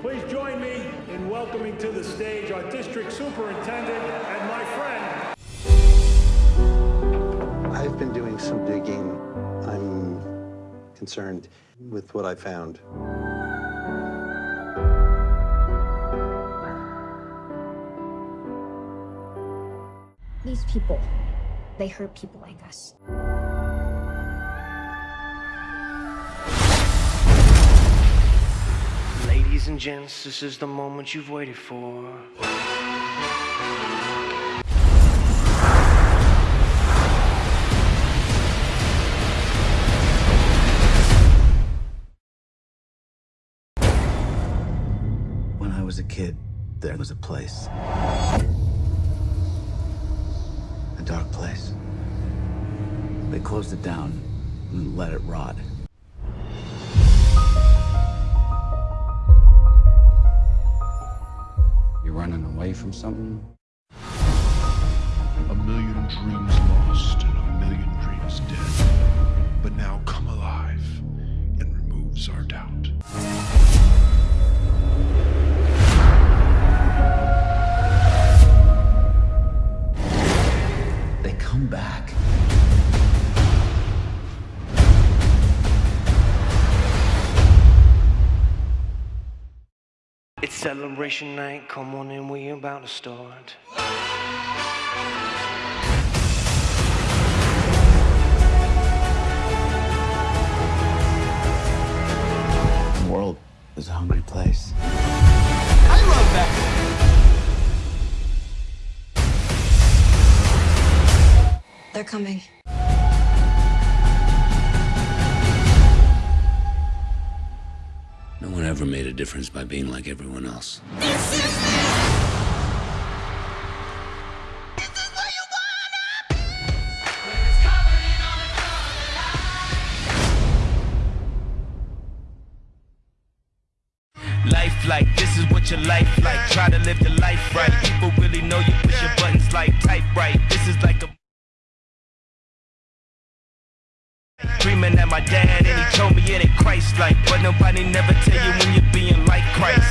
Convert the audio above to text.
Please join me in welcoming to the stage our district superintendent and my friend. I've been doing some digging. I'm concerned with what I found. These people, they hurt people like us. Ladies and gents, this is the moment you've waited for. When I was a kid, there was a place. A dark place. They closed it down and let it rot. From something? A million dreams lost and a million dreams dead. But now come alive and removes our doubt. They come back. It's celebration night, come on in, we about to start. The world is a hungry place. I love that! They're coming. A difference by being like everyone else. Life like, this is what your life like. Try to live your life right. People really know you push your buttons like Dreaming at my dad, and he told me it ain't Christ like. But nobody never tell you when you're being like Christ.